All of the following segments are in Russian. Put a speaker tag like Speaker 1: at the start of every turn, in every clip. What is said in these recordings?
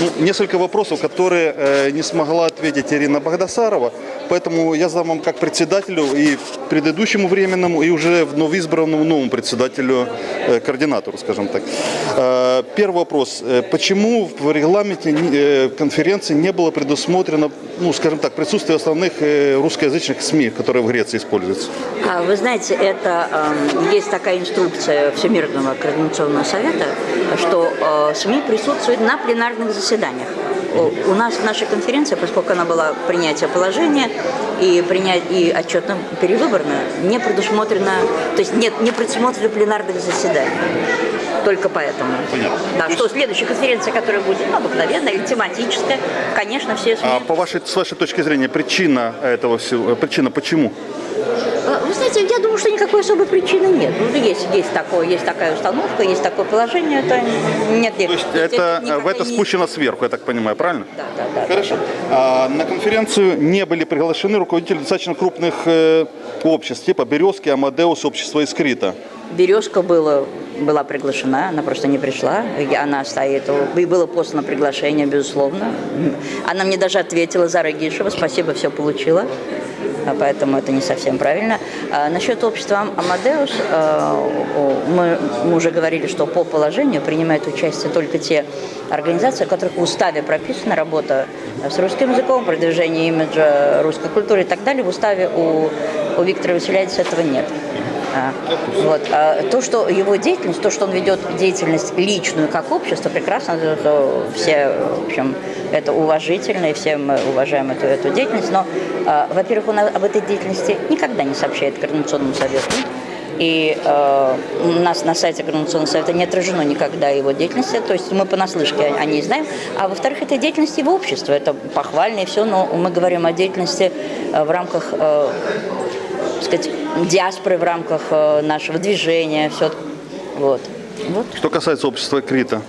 Speaker 1: Ну, несколько вопросов, которые э, не смогла ответить Ирина Богдасарова, поэтому я задам вам как председателю и предыдущему временному, и уже вновь избранному новому председателю, э, координатору, скажем так. Э, первый вопрос. Э, Почему в регламенте э, конференции не было предусмотрено, ну, скажем так, присутствие основных э, русскоязычных СМИ, которые в Греции используются?
Speaker 2: А, Вы знаете, это эм, есть такая инструкция Всемирного координационного совета, что э, СМИ присутствуют на пленарных заседаниях. О, У нас в нашей конференции, поскольку она была принятие положения и принять и отчетно перевыборно, не предусмотрено, то есть нет, не предусмотрено пленарных заседаний. Только поэтому.
Speaker 1: Понятно.
Speaker 2: Да, что следующая конференция, которая будет ну, обыкновенная или тематическая, конечно, все СМИ
Speaker 1: А по вашей, с вашей точки зрения, причина этого всего, причина почему?
Speaker 2: Вы знаете, я думаю, что никакой особой причины нет. Ну, есть, есть, такое, есть такая установка, есть такое положение, это нет, нет.
Speaker 1: То есть это, в
Speaker 2: никакая
Speaker 1: это
Speaker 2: не-
Speaker 1: спущено сверху, я так понимаю, правильно?
Speaker 2: Да, да, да.
Speaker 1: Хорошо. А на конференцию не были приглашены руководители достаточно крупных э, обществ, типа Березки, Амадеус, общество Искрита.
Speaker 2: Березка была, была приглашена, она просто не пришла. Она стоит, и было послано приглашение, безусловно. Она мне даже ответила за Рагишева, спасибо, все получила. А Поэтому это не совсем правильно. А насчет общества Ам- Амадеус, э, о, мы, уже говорили, что по положению принимают участие только те организации, у которых в уставе прописана работа с русским языком, продвижение имиджа русской культуры и так далее. В уставе у, у Виктора Васильевича этого нет. А, Вот. А то, что его деятельность, то, что он ведет деятельность личную как общество, прекрасно, это все, в общем, это уважительно, и все мы уважаем эту, эту деятельность. Но, а, во-первых, он об этой деятельности никогда не сообщает Координационному совету. И э, у нас на сайте Координационного совета не отражено никогда его деятельности, то есть мы понаслышке о, о ней знаем. А во-вторых, это деятельность его общества, это похвально и все, но мы говорим о деятельности э, в рамках э, сказать, диаспоры в рамках э, нашего движения, все. Вот. вот.
Speaker 1: Что касается общества Крита,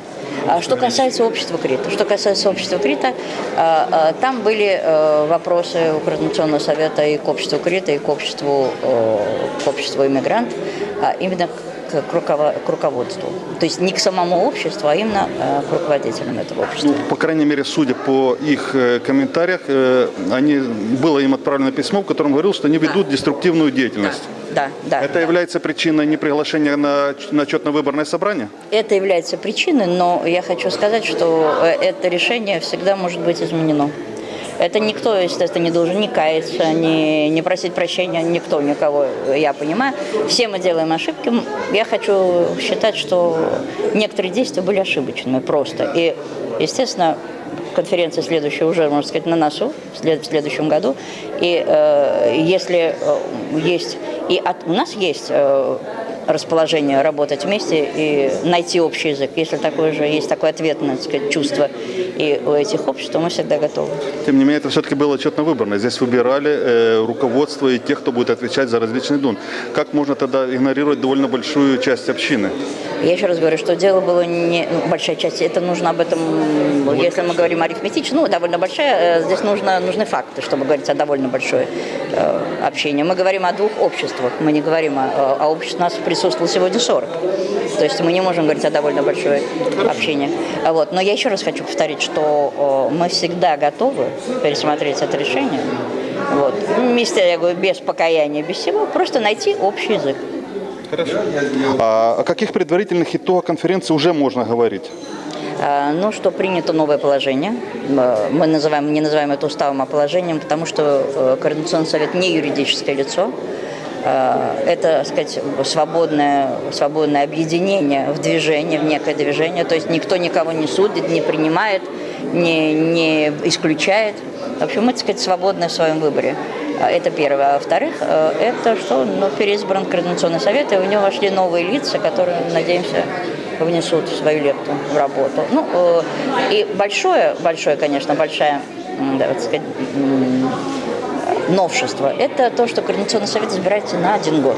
Speaker 2: что касается общества Крита, что касается общества Крита, э, э, там были э, вопросы у Координационного совета и к обществу Крита, и к обществу, э, к обществу иммигрант, а именно к, к руково- к руководству. То есть не к самому обществу, а именно э, к руководителям этого общества.
Speaker 1: ну, по крайней мере, судя по их э, комментариях, э, они, было им отправлено письмо, в котором говорилось, что они ведут деструктивную деятельность.
Speaker 2: Да, да.
Speaker 1: Это является причиной неприглашения на, на отчетно-выборное собрание?
Speaker 2: Это является причиной, но я хочу сказать, что это решение всегда может быть изменено. Это никто, естественно, не должен ни каяться, ни, не просить прощения, никто, никого, я понимаю. Все мы делаем ошибки. Я хочу считать, что некоторые действия были ошибочными просто. И, естественно, конференция следующая уже, можно сказать, на носу в следующем году. И э, если э, есть... И от, у нас есть э, расположение работать вместе и найти общий язык. Если такое же есть такое ответное так сказать, чувство и у этих обществ, то мы всегда готовы.
Speaker 1: Тем не менее, это все-таки было отчетно-выборное. Здесь выбирали э, руководство и тех, кто будет отвечать за различные дун. Как можно тогда игнорировать довольно большую часть общины?
Speaker 2: Я еще раз говорю, что дело было не ну, большая часть. Это нужно об этом, если мы говорим арифметично, ну довольно большая. э, Здесь нужно нужны факты, чтобы говорить о довольно большое э, общение. Мы говорим о двух обществах. Мы не говорим о, о обществе. У нас присутствовало сегодня 40. То есть мы не можем говорить о довольно большое общение. А Вот. Но я еще раз хочу повторить, что э, мы всегда готовы пересмотреть это решение. Вот. Вместе, я говорю, без покаяния, без всего, просто найти общий язык.
Speaker 1: А о каких предварительных итогах конференции уже можно говорить?
Speaker 2: А, Ну, что принято новое положение. Э, Мы называем, не называем это уставом, а положением, потому что э, Координационный совет не юридическое лицо. Э, Это, так сказать, свободное, свободное объединение в движение, в некое движение. То есть никто никого не судит, не принимает, не, не исключает. В общем, мы, так сказать, свободны в своем выборе. А, Это первое. А во-вторых, э, это что ну, переизбран Координационный совет, и в него вошли новые лица, которые, надеемся, внесут свою лепту в работу. Ну, э, и большое, большое, конечно, большая, да, так сказать, новшество – это то, что Координационный совет избирается на один год.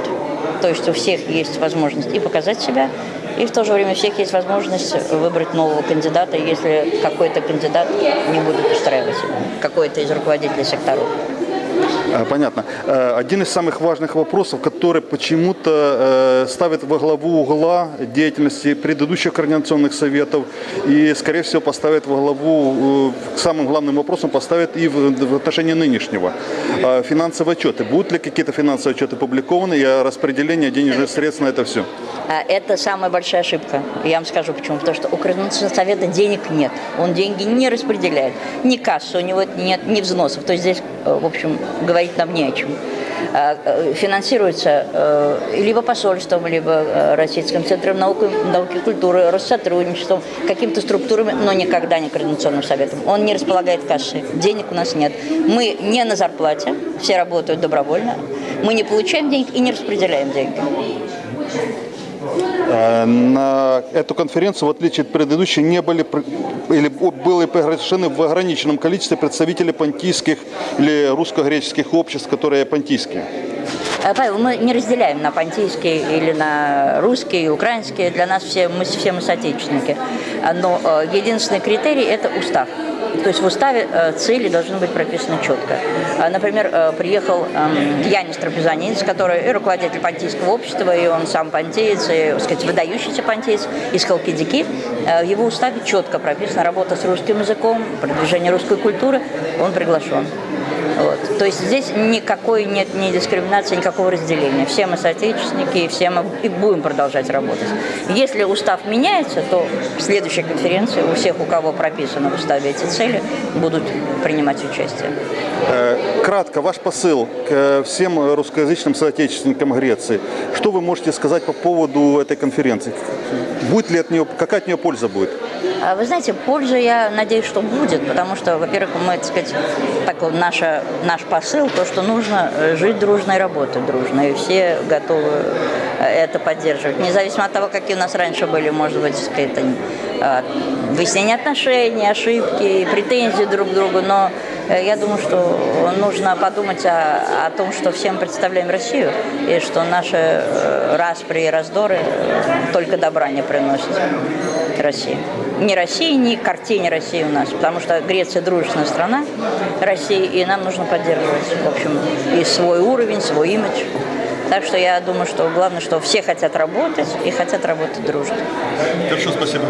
Speaker 2: То есть у всех есть возможность и показать себя, и в то же время у всех есть возможность выбрать нового кандидата, если какой-то кандидат не будет устраивать какой-то из руководителей секторов.
Speaker 1: А, Понятно. Э, Один из самых важных вопросов, который почему-то э, ставит во главу угла деятельности предыдущих координационных советов и, скорее всего, поставит во главу, э, самым главным вопросам поставит и в, отношении нынешнего. А Финансовые отчеты. Будут ли какие-то финансовые отчеты опубликованы и распределение денежных средств на это все?
Speaker 2: А Это самая большая ошибка. Я вам скажу почему. Потому что у Координационного совета денег нет. Он деньги не распределяет. Ни кассы у него нет, ни взносов. То есть здесь, в общем, говорить нам не о чем. А, э, Финансируется э, либо посольством, либо э, Российским центром науки, науки и культуры, Россотрудничеством, какими-то структурами, но никогда не Координационным советом. Он не располагает кассой. Денег у нас нет. Мы не на зарплате, все работают добровольно. Мы не получаем денег и не распределяем деньги.
Speaker 1: Э, На эту конференцию, в отличие от предыдущей, не были или были приглашены в ограниченном количестве представители понтийских или русско-греческих обществ, которые понтийские.
Speaker 2: Э, Павел, мы не разделяем на понтийские или на русские, украинские. Для нас все мы, все мы соотечественники. А, Но э, единственный критерий – это устав. То есть в уставе э, цели должны быть прописаны четко. А, Например, э, приехал эм, Янис Трапезанидис, который руководитель понтийского общества, и он сам понтеец, и, сказать, выдающийся понтеец из Халкидики. Э, В его уставе четко прописана работа с русским языком, продвижение русской культуры. Он приглашен. Вот. То есть здесь никакой нет ни дискриминации, никакого разделения. Все мы соотечественники, и все мы и будем продолжать работать. Если устав меняется, то в следующей конференции у всех, у кого прописаны в уставе эти цели, будут принимать участие.
Speaker 1: Э, Кратко, ваш посыл к всем русскоязычным соотечественникам Греции. Что вы можете сказать по поводу этой конференции? Будет ли от нее, какая от нее польза будет?
Speaker 2: А Вы знаете, польза, я надеюсь, что будет, потому что, во-первых, мы, так сказать, такой, наша, наш посыл, то, что нужно э, жить дружно и работать дружно, и все готовы э, это поддерживать. Независимо от того, какие у нас раньше были, может быть, так сказать, э, выяснение отношений, ошибки, претензии друг к другу, но э, я думаю, что нужно подумать о, о том, что всем представляем Россию, и что наши распри и раздоры только добра не приносят России. Ни России, ни картине России у нас, потому что Греция дружественная страна России, и нам нужно поддерживать, в общем, и свой уровень, свой имидж. Так что я думаю, что главное, что все хотят работать и хотят работать дружно.
Speaker 1: Хорошо, спасибо.